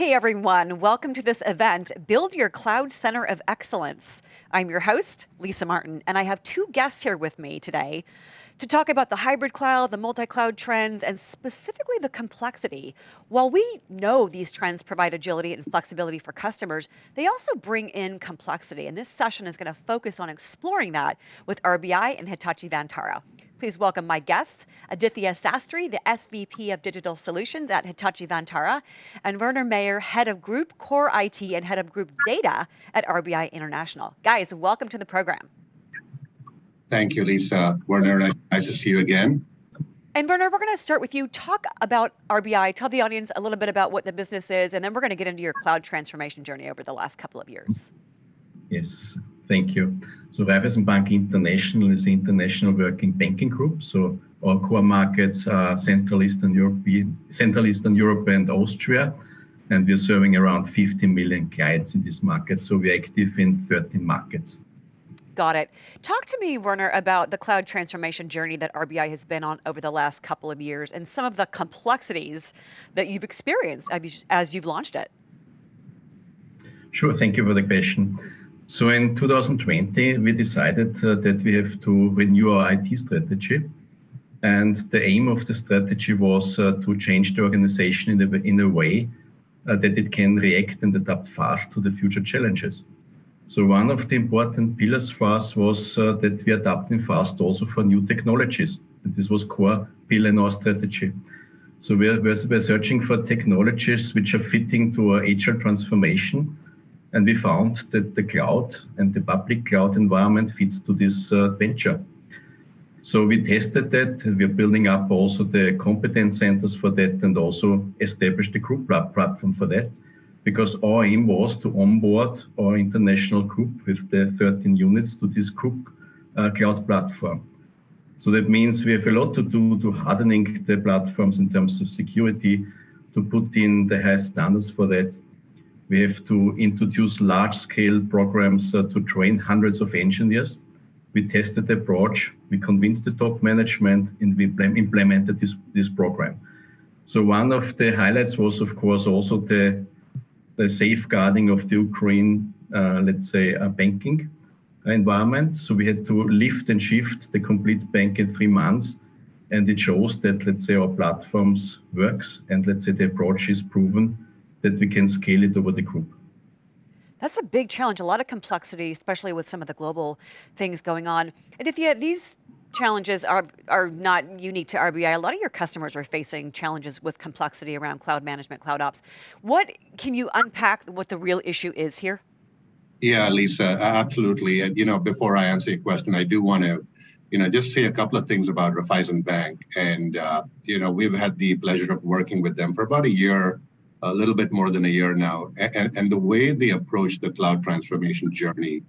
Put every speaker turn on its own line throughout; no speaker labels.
Hey everyone, welcome to this event, Build Your Cloud Center of Excellence. I'm your host, Lisa Martin, and I have two guests here with me today to talk about the hybrid cloud, the multi-cloud trends, and specifically the complexity. While we know these trends provide agility and flexibility for customers, they also bring in complexity, and this session is going to focus on exploring that with RBI and Hitachi Vantara. Please welcome my guests, Aditya Sastry, the SVP of Digital Solutions at Hitachi Vantara, and Werner Mayer, Head of Group Core IT and Head of Group Data at RBI International. Guys, welcome to the program.
Thank you, Lisa. Werner, nice to see you again.
And Werner, we're going to start with you. Talk about RBI, tell the audience a little bit about what the business is, and then we're going to get into your cloud transformation journey over the last couple of years.
Yes, thank you. So Raiffeisen Bank International is an international working banking group. So our core markets are Central Eastern Europe, Central Eastern Europe and Austria. And we're serving around 50 million clients in this market. So we're active in 13 markets.
Got it. Talk to me, Werner, about the cloud transformation journey that RBI has been on over the last couple of years and some of the complexities that you've experienced as you've launched it.
Sure, thank you for the question. So in 2020, we decided uh, that we have to renew our IT strategy. And the aim of the strategy was uh, to change the organization in a, in a way uh, that it can react and adapt fast to the future challenges. So one of the important pillars for us was uh, that we adapting fast also for new technologies. And this was core pillar in our strategy. So we're, we're, we're searching for technologies which are fitting to our agile transformation and we found that the cloud and the public cloud environment fits to this uh, venture. So we tested that. We're building up also the competence centers for that and also established the group platform for that because our aim was to onboard our international group with the 13 units to this group uh, cloud platform. So that means we have a lot to do to hardening the platforms in terms of security, to put in the high standards for that, we have to introduce large-scale programs uh, to train hundreds of engineers. We tested the approach, we convinced the top management, and we implemented this, this program. So one of the highlights was, of course, also the, the safeguarding of the Ukraine, uh, let's say, uh, banking environment. So we had to lift and shift the complete bank in three months. And it shows that, let's say, our platforms works and let's say the approach is proven that we can scale it over the group.
That's a big challenge, a lot of complexity, especially with some of the global things going on. And if you, these challenges are, are not unique to RBI. A lot of your customers are facing challenges with complexity around cloud management, cloud ops. What, can you unpack what the real issue is here?
Yeah, Lisa, absolutely. And, you know, before I answer your question, I do want to, you know, just say a couple of things about Raiffeisen Bank. And, uh, you know, we've had the pleasure of working with them for about a year a little bit more than a year now. And, and the way they approach the cloud transformation journey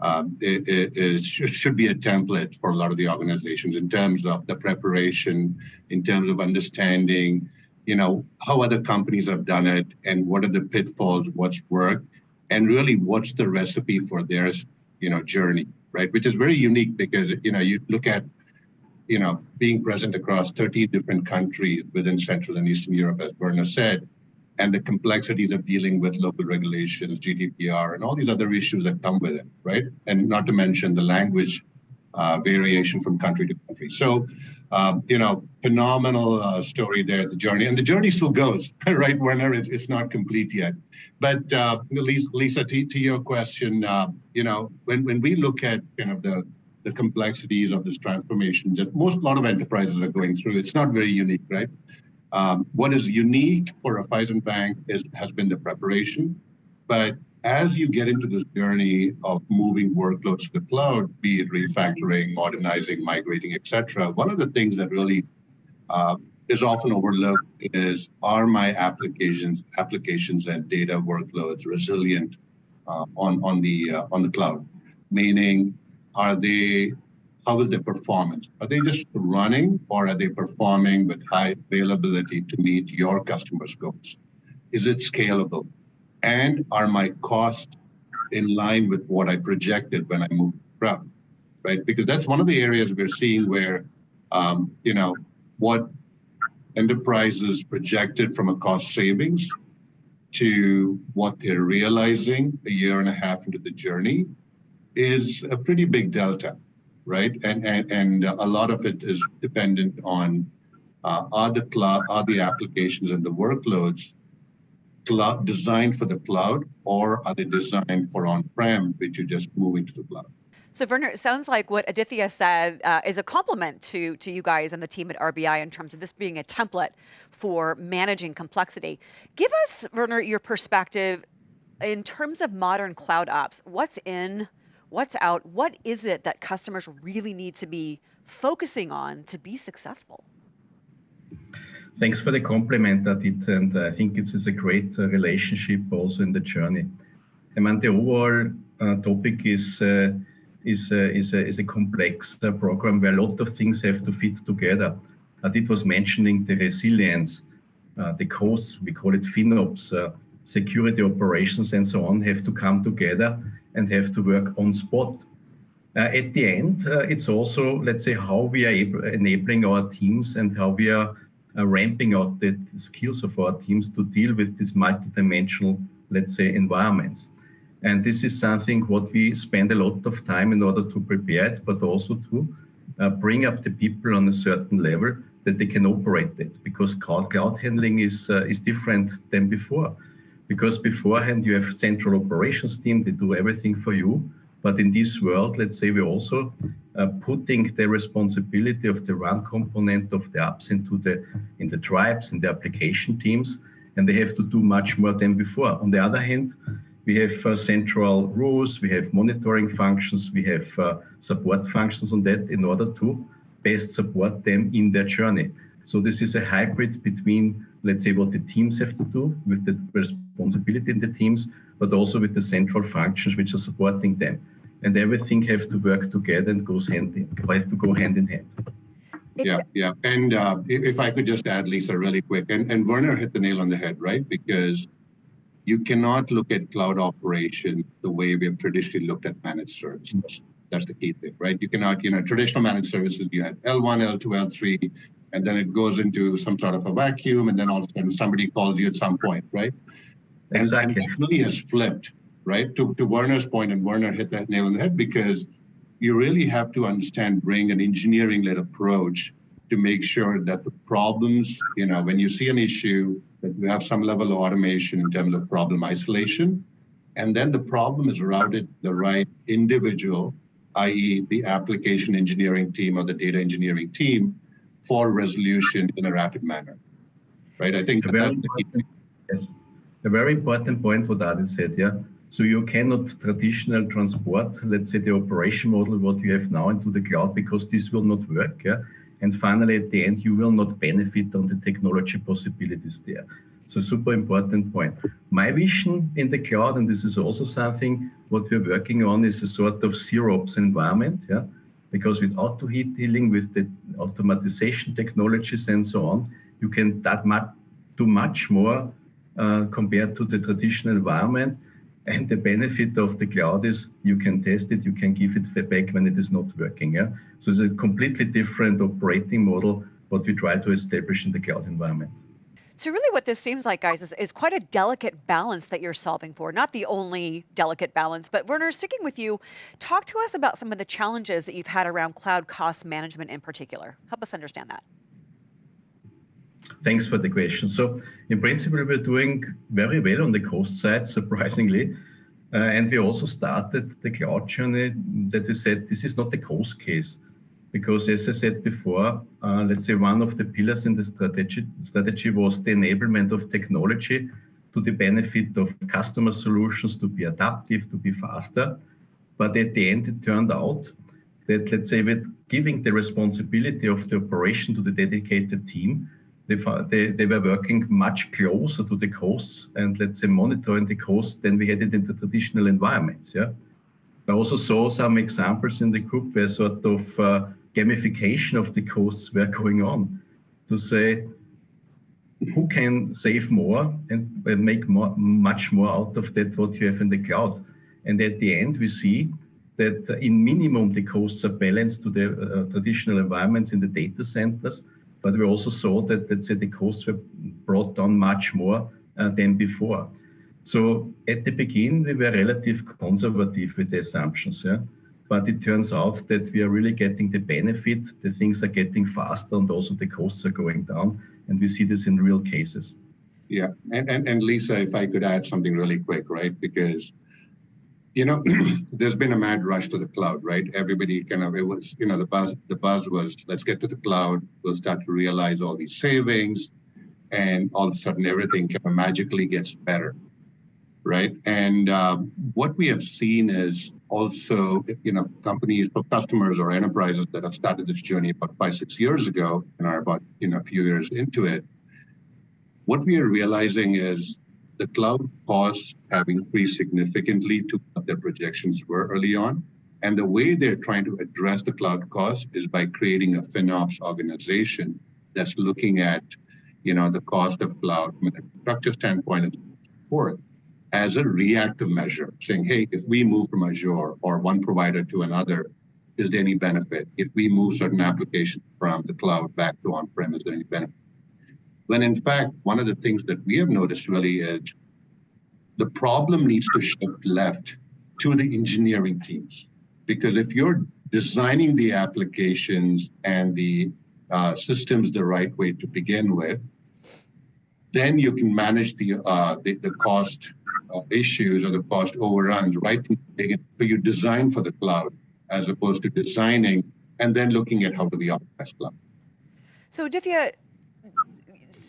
um, should be a template for a lot of the organizations in terms of the preparation, in terms of understanding, you know, how other companies have done it and what are the pitfalls, what's worked, and really what's the recipe for their, you know, journey, right? Which is very unique because, you know, you look at you know, being present across 30 different countries within Central and Eastern Europe, as Werner said, and the complexities of dealing with local regulations, GDPR, and all these other issues that come with it, right? And not to mention the language uh, variation from country to country. So, um, you know, phenomenal uh, story there, the journey, and the journey still goes, right? Werner, it's, it's not complete yet. But uh, Lisa, Lisa to, to your question, uh, you know, when, when we look at kind of the the complexities of this transformation that most lot of enterprises are going through, it's not very unique, right? Um, what is unique for Raiffeisen Bank is, has been the preparation. But as you get into this journey of moving workloads to the cloud, be it refactoring, modernizing, migrating, etc., one of the things that really uh, is often overlooked is are my applications, applications and data workloads resilient uh, on on the uh, on the cloud? Meaning, are they how is their performance? Are they just running or are they performing with high availability to meet your customers' goals? Is it scalable? And are my costs in line with what I projected when I moved around? Right? Because that's one of the areas we're seeing where, um, you know, what enterprises projected from a cost savings to what they're realizing a year and a half into the journey is a pretty big delta, right? And and, and a lot of it is dependent on uh, are the cloud, are the applications and the workloads cloud designed for the cloud, or are they designed for on-prem, which you're just moving into the cloud?
So Werner, it sounds like what Aditya said uh, is a compliment to, to you guys and the team at RBI in terms of this being a template for managing complexity. Give us, Werner, your perspective in terms of modern cloud ops. What's in, what's out? What is it that customers really need to be focusing on to be successful?
Thanks for the compliment, Adit, and I think it is a great uh, relationship also in the journey. I mean, the overall uh, topic is uh, is a, is a, is a complex uh, program where a lot of things have to fit together. Adit was mentioning the resilience, uh, the costs, we call it FinOps, uh, security operations and so on have to come together and have to work on spot. at the end, it's also, let's say, how we are enabling our teams and how we are uh, ramping out the, the, skills of our teams to deal with these multidimensional, let's say, environments. And this is something what we spend a lot of time in order to prepare it, but also to uh, bring up the people on a certain level that they can operate it. Because cloud, cloud handling is uh, is different than before. Because beforehand you have central operations team, they do everything for you. But in this world, let's say we're also uh, putting the responsibility of the run component of the apps into the in the tribes and the application teams, and they have to do much more than before. On the other hand, we have uh, central rules, we have monitoring functions, we have uh, support functions on that in order to best support them in their journey. So this is a hybrid between, let's say, what the teams have to do with the responsibility in the teams, but also with the central functions which are supporting them and everything have to work together and goes hand in, have to go hand in hand.
Yeah, yeah. And uh, if I could just add, Lisa, really quick, and, and Werner hit the nail on the head, right? Because you cannot look at cloud operation the way we have traditionally looked at managed services. That's the key thing, right? You cannot, you know, traditional managed services, you had L1, L2, L3, and then it goes into some sort of a vacuum, and then all of a sudden somebody calls you at some point, right?
Exactly.
And, and really has flipped right? To, to Werner's point, and Werner hit that nail on the head because you really have to understand, bring an engineering led approach to make sure that the problems, you know, when you see an issue, that you have some level of automation in terms of problem isolation. And then the problem is routed the right individual, i.e., the application engineering team or the data engineering team for resolution in a rapid manner. Right? I think
a very, yes. a very important point what Adit said, yeah. So you cannot traditional transport, let's say the operation model, what you have now into the cloud, because this will not work. Yeah? And finally, at the end, you will not benefit on the technology possibilities there. So super important point. My vision in the cloud, and this is also something what we're working on, is a sort of zero ops environment. Yeah? Because with auto heat healing, with the automatization technologies and so on, you can that much, do much more uh, compared to the traditional environment and the benefit of the cloud is you can test it, you can give it feedback when it is not working. Yeah. So it's a completely different operating model what we try to establish in the cloud environment.
So really what this seems like, guys, is, is quite a delicate balance that you're solving for. Not the only delicate balance, but Werner, sticking with you, talk to us about some of the challenges that you've had around cloud cost management in particular. Help us understand that.
Thanks for the question. So in principle, we're doing very well on the cost side, surprisingly. Uh, and we also started the cloud journey that we said this is not a cost case. Because as I said before, uh, let's say one of the pillars in the strategy, strategy was the enablement of technology to the benefit of customer solutions to be adaptive, to be faster. But at the end, it turned out that, let's say, with giving the responsibility of the operation to the dedicated team, they, they, they were working much closer to the coasts and let's say monitoring the coasts than we had it in the traditional environments. Yeah. I also saw some examples in the group where sort of uh, gamification of the costs were going on to say who can save more and make more, much more out of that what you have in the cloud. And at the end, we see that in minimum the costs are balanced to the uh, traditional environments in the data centers but we also saw that, let's say, the costs were brought down much more uh, than before. So at the beginning, we were relatively conservative with the assumptions. Yeah? But it turns out that we are really getting the benefit, the things are getting faster and also the costs are going down. And we see this in real cases.
Yeah, and, and, and Lisa, if I could add something really quick, right? Because you know, there's been a mad rush to the cloud, right? Everybody kind of it was, you know, the buzz the buzz was let's get to the cloud. We'll start to realize all these savings, and all of a sudden everything kind of magically gets better, right? And um, what we have seen is also, you know, companies, or customers or enterprises that have started this journey about five six years ago and are about you know a few years into it. What we are realizing is the cloud costs have increased significantly to what their projections were early on. And the way they're trying to address the cloud costs is by creating a FinOps organization that's looking at, you know, the cost of cloud from a structure standpoint and support as a reactive measure, saying, hey, if we move from Azure or one provider to another, is there any benefit? If we move certain applications from the cloud back to on-prem, is there any benefit? When in fact, one of the things that we have noticed really is the problem needs to shift left to the engineering teams. Because if you're designing the applications and the uh, systems the right way to begin with, then you can manage the uh, the, the, cost uh, issues or the cost overruns right so you design for the cloud as opposed to designing and then looking at how do we optimize cloud.
So Aditya,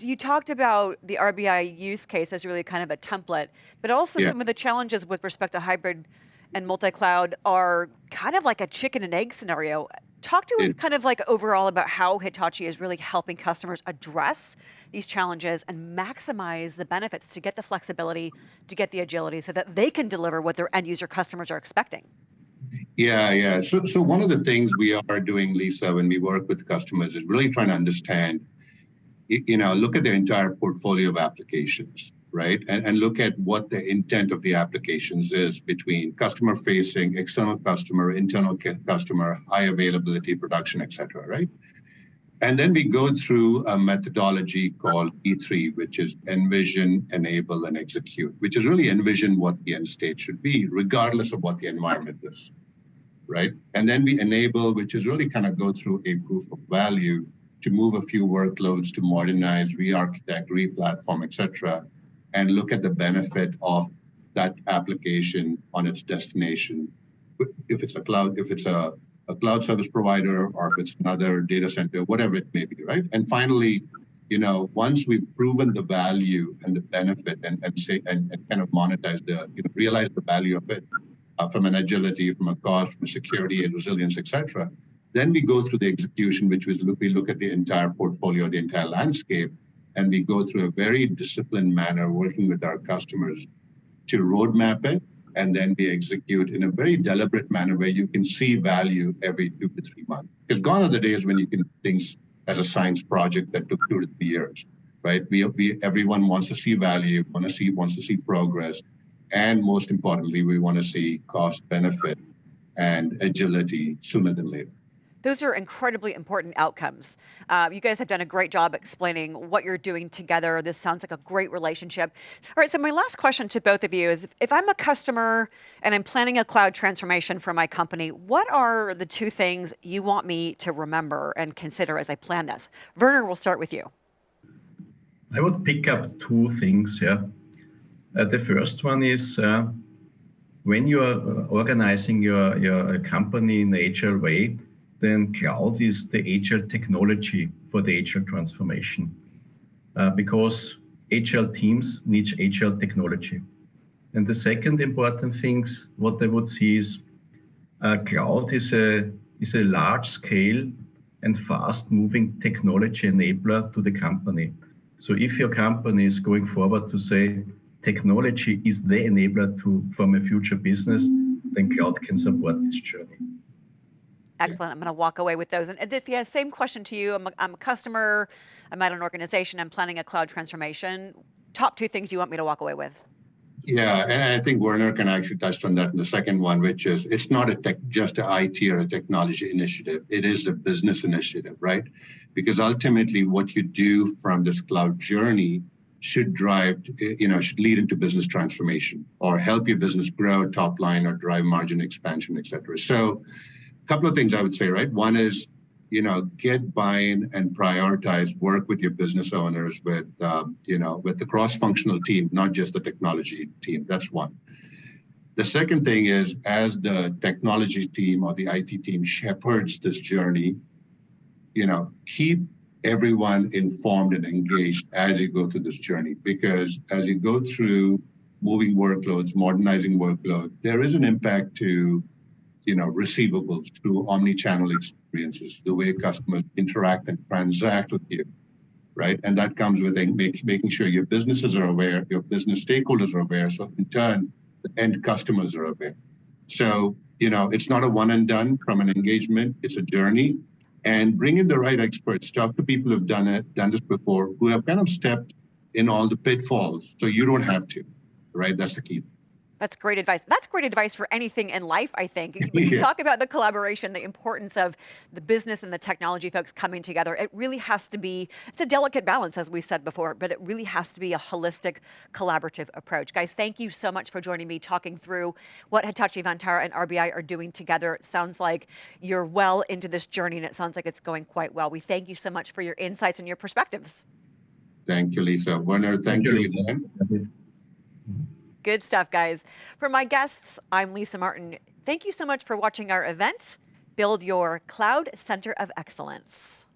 you talked about the RBI use case as really kind of a template, but also yeah. some of the challenges with respect to hybrid and multi-cloud are kind of like a chicken and egg scenario. Talk to us kind of like overall about how Hitachi is really helping customers address these challenges and maximize the benefits to get the flexibility, to get the agility so that they can deliver what their end user customers are expecting.
Yeah, yeah. So, so one of the things we are doing, Lisa, when we work with customers is really trying to understand you know, look at their entire portfolio of applications, right? And, and look at what the intent of the applications is between customer facing, external customer, internal customer, high availability, production, et cetera, right? And then we go through a methodology called E3, which is envision, enable, and execute, which is really envision what the end state should be, regardless of what the environment is, right? And then we enable, which is really kind of go through a proof of value to move a few workloads to modernize, re-architect, re-platform, etc., and look at the benefit of that application on its destination. If it's a cloud, if it's a, a cloud service provider, or if it's another data center, whatever it may be, right? And finally, you know, once we've proven the value and the benefit and, and say and, and kind of monetize the, you know, realize the value of it uh, from an agility, from a cost, from security and resilience, etc., then we go through the execution, which was look, we look at the entire portfolio, the entire landscape, and we go through a very disciplined manner, working with our customers to roadmap it, and then we execute in a very deliberate manner where you can see value every two to three months. Because gone are the days when you can things as a science project that took two to three years, right? We, we everyone wants to see value, want to see wants to see progress, and most importantly, we want to see cost benefit and agility sooner than later.
Those are incredibly important outcomes. Uh, you guys have done a great job explaining what you're doing together. This sounds like a great relationship. All right, so my last question to both of you is, if I'm a customer and I'm planning a cloud transformation for my company, what are the two things you want me to remember and consider as I plan this? Werner, we'll start with you.
I would pick up two things, yeah. Uh, the first one is uh, when you are uh, organizing your, your company in the agile way, then cloud is the agile technology for the agile transformation. Uh, because agile teams need agile technology. And the second important thing, what I would see is uh, cloud is a, is a large scale and fast moving technology enabler to the company. So if your company is going forward to say technology is the enabler to from a future business, then cloud can support this journey.
Excellent. I'm going to walk away with those. And uh, Aditya, same question to you. I'm a, I'm a customer. I'm at an organization. I'm planning a cloud transformation. Top two things you want me to walk away with?
Yeah, and I think Werner can actually touch on that in the second one, which is it's not a tech, just an IT or a technology initiative. It is a business initiative, right? Because ultimately, what you do from this cloud journey should drive, you know, should lead into business transformation or help your business grow top line or drive margin expansion, et cetera. So a couple of things I would say, right? One is, you know, get buy-in and prioritize, work with your business owners, with, um, you know, with the cross-functional team, not just the technology team. That's one. The second thing is, as the technology team or the IT team shepherds this journey, you know, keep everyone informed and engaged as you go through this journey. Because as you go through moving workloads, modernizing workload, there is an impact to, you know, receivables through omni-channel experiences, the way customers interact and transact with you, right? And that comes with make, making sure your businesses are aware, your business stakeholders are aware, so in turn, the end customers are aware. So, you know, it's not a one and done from an engagement, it's a journey and bring in the right experts. Talk to people who've done it, done this before, who have kind of stepped in all the pitfalls, so you don't have to. Right? That's the key.
That's great advice. That's great advice for anything in life, I think. When you yeah. talk about the collaboration, the importance of the business and the technology folks coming together, it really has to be, it's a delicate balance, as we said before, but it really has to be a holistic, collaborative approach. Guys, thank you so much for joining me, talking through what Hitachi Vantara and RBI are doing together. It sounds like you're well into this journey, and it sounds like it's going quite well. We thank you so much for your insights and your perspectives.
Thank you, Lisa. Werner, thank, thank you, Lisa.
Good stuff, guys. For my guests, I'm Lisa Martin. Thank you so much for watching our event, Build Your Cloud Center of Excellence.